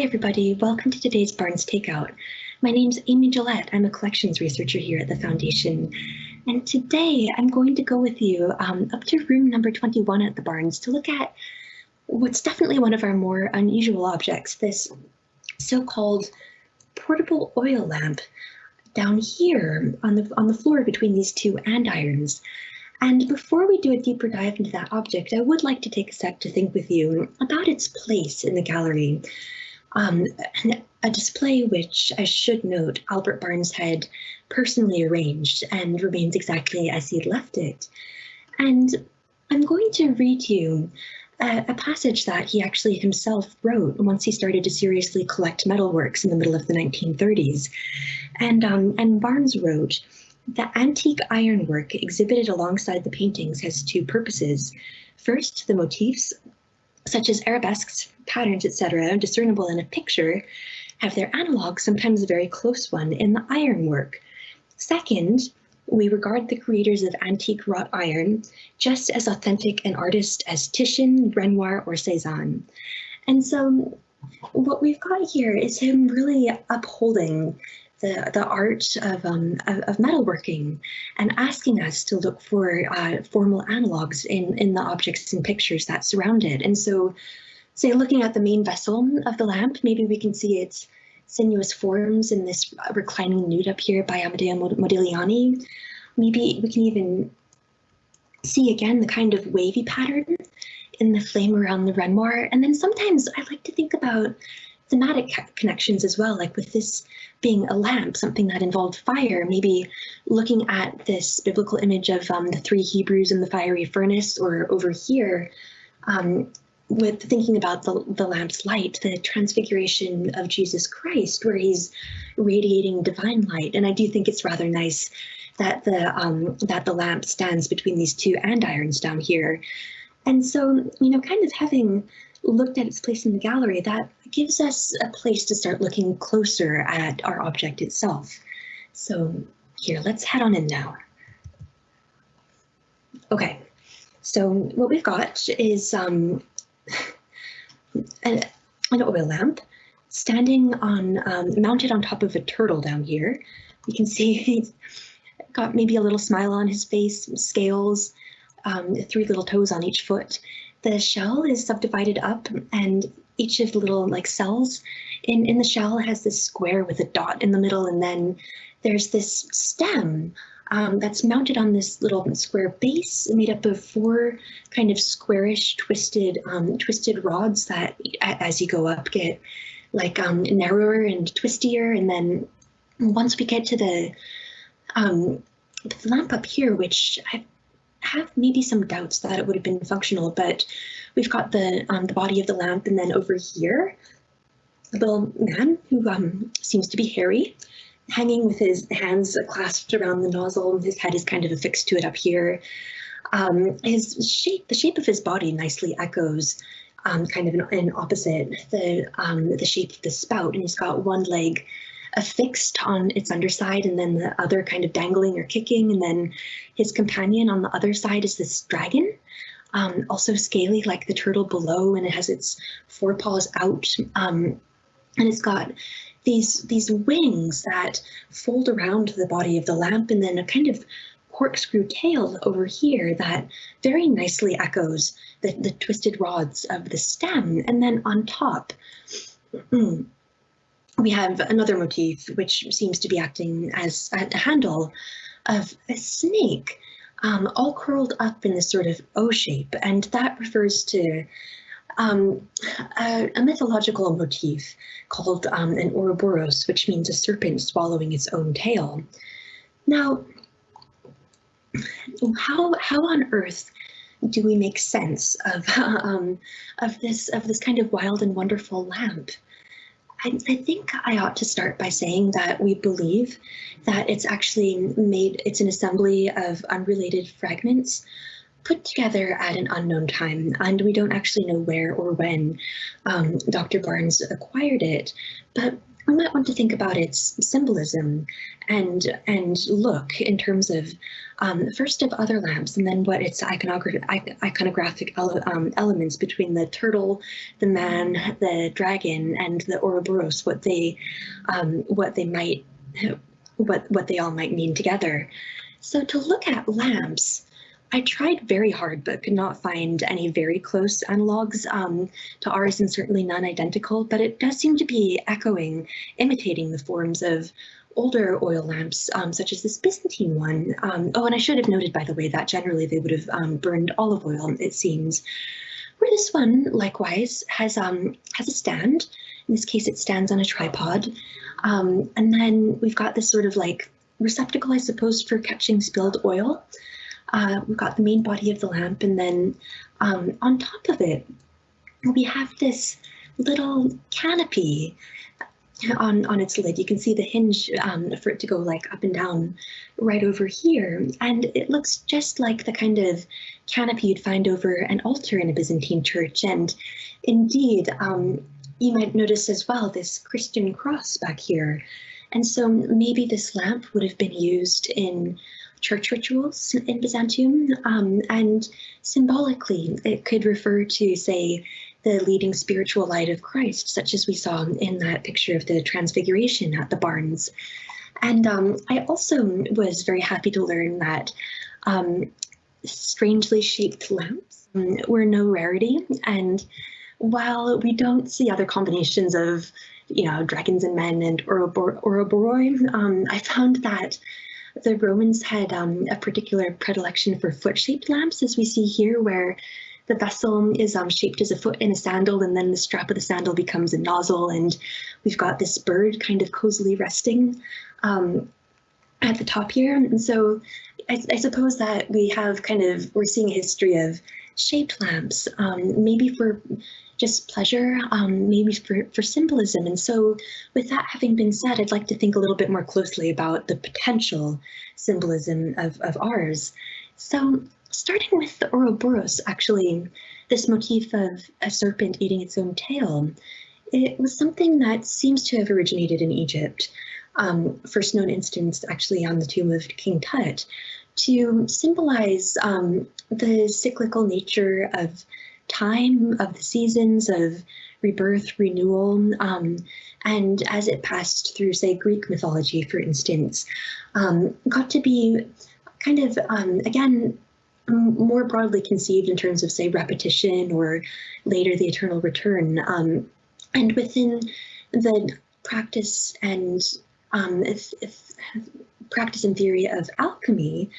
Hi, everybody. Welcome to today's Barnes Takeout. My name's Amy Gillette. I'm a collections researcher here at the Foundation. And today I'm going to go with you um, up to room number 21 at the Barnes to look at what's definitely one of our more unusual objects, this so-called portable oil lamp down here on the, on the floor between these two andirons. And before we do a deeper dive into that object, I would like to take a sec to think with you about its place in the gallery. Um, a display which, I should note, Albert Barnes had personally arranged and remains exactly as he left it. And I'm going to read you a, a, passage that he actually himself wrote once he started to seriously collect metalworks in the middle of the 1930s. And, um, and Barnes wrote, the antique ironwork exhibited alongside the paintings has two purposes. First, the motifs such as arabesques, patterns, etc., discernible in a picture, have their analog, sometimes a very close one, in the ironwork. Second, we regard the creators of antique wrought iron just as authentic an artist as Titian, Renoir, or Cezanne. And so what we've got here is him really upholding the, the art of, um, of, metalworking and asking us to look for uh, formal analogs in, in the objects and pictures that surround it. And so, say, looking at the main vessel of the lamp, maybe we can see its sinuous forms in this reclining nude up here by Amedeo Modigliani. Maybe we can even see again the kind of wavy pattern in the flame around the Renoir. And then sometimes I like to think about thematic connections as well, like with this being a lamp, something that involved fire, maybe looking at this biblical image of um, the three Hebrews in the fiery furnace, or over here, um, with thinking about the, the lamp's light, the transfiguration of Jesus Christ, where he's radiating divine light. And I do think it's rather nice that the um, that the lamp stands between these two andirons down here. And so, you know, kind of having looked at its place in the gallery, that gives us a place to start looking closer at our object itself. So here, let's head on in now. Okay, so what we've got is um, an, an oil lamp standing on, um, mounted on top of a turtle down here. You can see he's got maybe a little smile on his face, scales, um, three little toes on each foot. The shell is subdivided up and each of the little like cells in, in the shell has this square with a dot in the middle and then there's this stem um, that's mounted on this little square base made up of four kind of squarish twisted um, twisted rods that as you go up get like um, narrower and twistier. And then once we get to the, um, the lamp up here which I have maybe some doubts that it would have been functional but we've got the um, the body of the lamp and then over here a little man who um, seems to be hairy hanging with his hands clasped around the nozzle. And his head is kind of affixed to it up here. Um, his shape, the shape of his body nicely echoes um, kind of an, an opposite the um, the shape of the spout, and he's got one leg affixed on its underside and then the other kind of dangling or kicking, and then his companion on the other side is this dragon. Um, also scaly like the turtle below and it has its forepaws out um, and it's got these these wings that fold around the body of the lamp and then a kind of corkscrew tail over here that very nicely echoes the, the twisted rods of the stem. And then on top, we have another motif which seems to be acting as a handle of a snake um, all curled up in this sort of O shape. And that refers to um, a, a, mythological motif called um, an Ouroboros, which means a serpent swallowing its own tail. Now, how how on earth do we make sense of um, of this of this kind of wild and wonderful lamp? I, I, think I ought to start by saying that we believe that it's actually made, it's an assembly of unrelated fragments put together at an unknown time, and we don't actually know where or when um, Dr. Barnes acquired it. But we might want to think about its symbolism and and look in terms of um, first of other lamps and then what its iconographic, iconographic ele um, elements between the turtle, the man, the dragon, and the Ouroboros, what they um, what they might what what they all might mean together. So to look at lamps, I tried very hard, but could not find any very close analogs um, to ours and certainly none identical, but it does seem to be echoing, imitating the forms of older oil lamps, um, such as this Byzantine one. Um, oh, and I should have noted, by the way, that generally they would have um, burned olive oil, it seems. Where this one, likewise, has, um, has a stand. In this case, it stands on a tripod. Um, and then we've got this sort of like receptacle, I suppose, for catching spilled oil. Uh, we've got the main body of the lamp, and then um, on top of it, we have this little canopy on, on its lid. You can see the hinge um, for it to go like up and down right over here. And it looks just like the kind of canopy you'd find over an altar in a Byzantine church. And indeed, um, you might notice as well this Christian cross back here. And so maybe this lamp would have been used in church rituals in Byzantium. Um, and symbolically, it could refer to, say, the leading spiritual light of Christ, such as we saw in that picture of the Transfiguration at the Barnes. And um, I also was very happy to learn that um, strangely shaped lamps um, were no rarity. And while we don't see other combinations of, you know, dragons and men and Ouroboroi, um, I found that the Romans had um, a particular predilection for foot-shaped lamps, as we see here, where the vessel is um, shaped as a foot in a sandal, and then the strap of the sandal becomes a nozzle, and we've got this bird kind of cozily resting um, at the top here. And so I, I, suppose that we have kind of, we're seeing a history of shaped lamps, um, maybe for just pleasure, um, maybe for, for symbolism. And so with that having been said, I'd like to think a little bit more closely about the potential symbolism of, of ours. So starting with the Ouroboros, actually, this motif of a serpent eating its own tail, it was something that seems to have originated in Egypt. Um, first known instance actually on the tomb of King Tut, to symbolize um, the cyclical nature of time of the seasons of rebirth, renewal, um, and as it passed through, say, Greek mythology, for instance, um, got to be kind of, um, again, more broadly conceived in terms of, say, repetition or later the eternal return. Um, and within the practice and um, if, if practice and theory of alchemy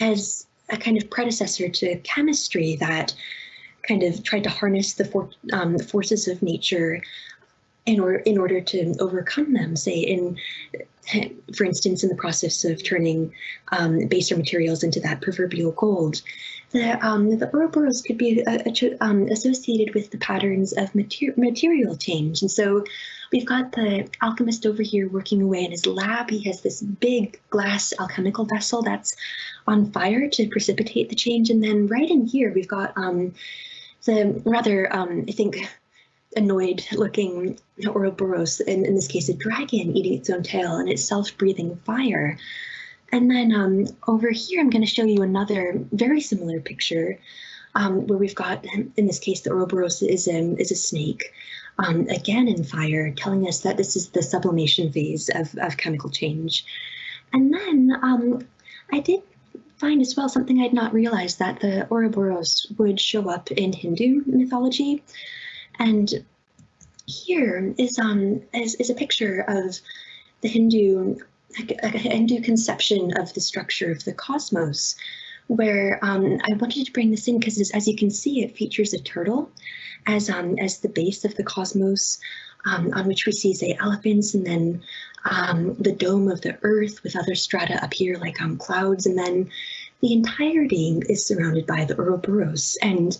as a kind of predecessor to chemistry that kind of tried to harness the for, um, forces of nature in order in order to overcome them. Say in, for instance, in the process of turning um, baser materials into that proverbial gold. The, um, the Ouroboros could be uh, um, associated with the patterns of mater material change. And so we've got the alchemist over here working away in his lab. He has this big glass alchemical vessel that's on fire to precipitate the change. And then right in here, we've got um, the rather, um, I think, annoyed looking Ouroboros, in, in this case, a dragon eating its own tail and it's self-breathing fire. And then um, over here, I'm going to show you another very similar picture um, where we've got, in this case, the Ouroboros is, um, is a snake, um, again in fire, telling us that this is the sublimation phase of, of chemical change. And then um, I did find as well something I'd not realized that the Ouroboros would show up in Hindu mythology. And here is um is, is a picture of the Hindu a Hindu conception of the structure of the cosmos, where um, I wanted to bring this in because as you can see, it features a turtle as um, as the base of the cosmos, um, on which we see say elephants and then um, the dome of the earth with other strata up here like um, clouds and then the entirety is surrounded by the Ouroboros and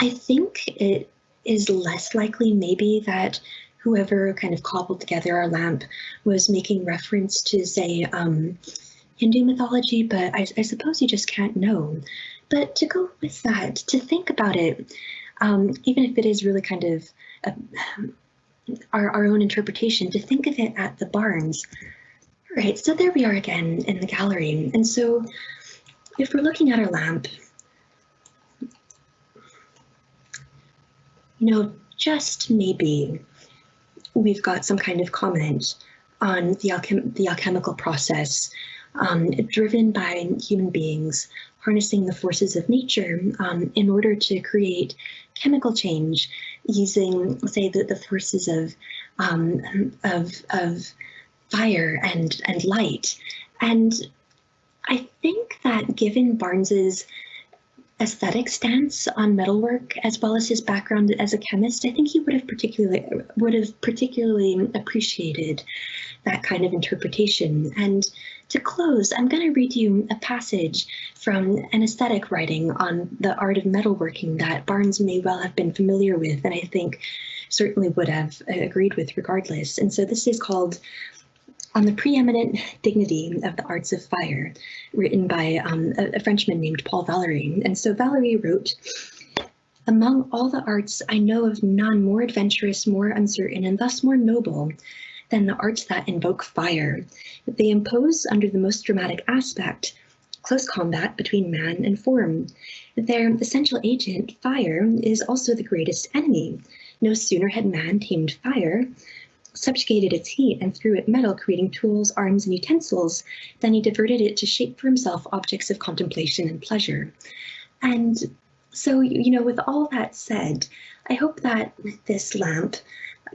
I think it is less likely maybe that whoever kind of cobbled together our lamp was making reference to say um, Hindu mythology, but I, I, suppose you just can't know. But to go with that, to think about it, um, even if it is really kind of our, our own interpretation, to think of it at the Barnes. All right, so there we are again in the gallery. And so if we're looking at our lamp, you know, just maybe we've got some kind of comment on the, alchem the alchemical process um, driven by human beings harnessing the forces of nature um, in order to create chemical change using, say, the, the forces of, um, of, of fire and, and light. And I think that given Barnes's aesthetic stance on metalwork as well as his background as a chemist, I think he would have particularly would have particularly appreciated that kind of interpretation. And to close, I'm going to read you a passage from an aesthetic writing on the art of metalworking that Barnes may well have been familiar with, and I think certainly would have agreed with regardless. And so this is called on the preeminent dignity of the arts of fire, written by um, a, a Frenchman named Paul Valéry. And so Valéry wrote, among all the arts, I know of none more adventurous, more uncertain, and thus more noble than the arts that invoke fire. They impose, under the most dramatic aspect, close combat between man and form. Their essential agent, fire, is also the greatest enemy. No sooner had man tamed fire subjugated its heat and through it metal, creating tools, arms, and utensils. Then he diverted it to shape for himself objects of contemplation and pleasure. And so, you know, with all that said, I hope that this lamp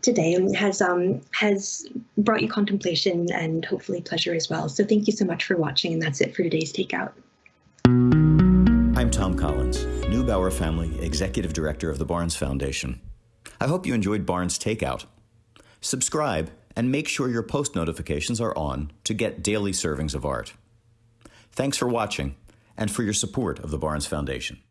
today has um, has brought you contemplation and hopefully pleasure as well. So thank you so much for watching, and that's it for today's Takeout. I'm Thom Collins, Neubauer Family Executive Director of the Barnes Foundation. I hope you enjoyed Barnes Takeout. Subscribe and make sure your post notifications are on to get daily servings of art. Thanks for watching and for your support of the Barnes Foundation.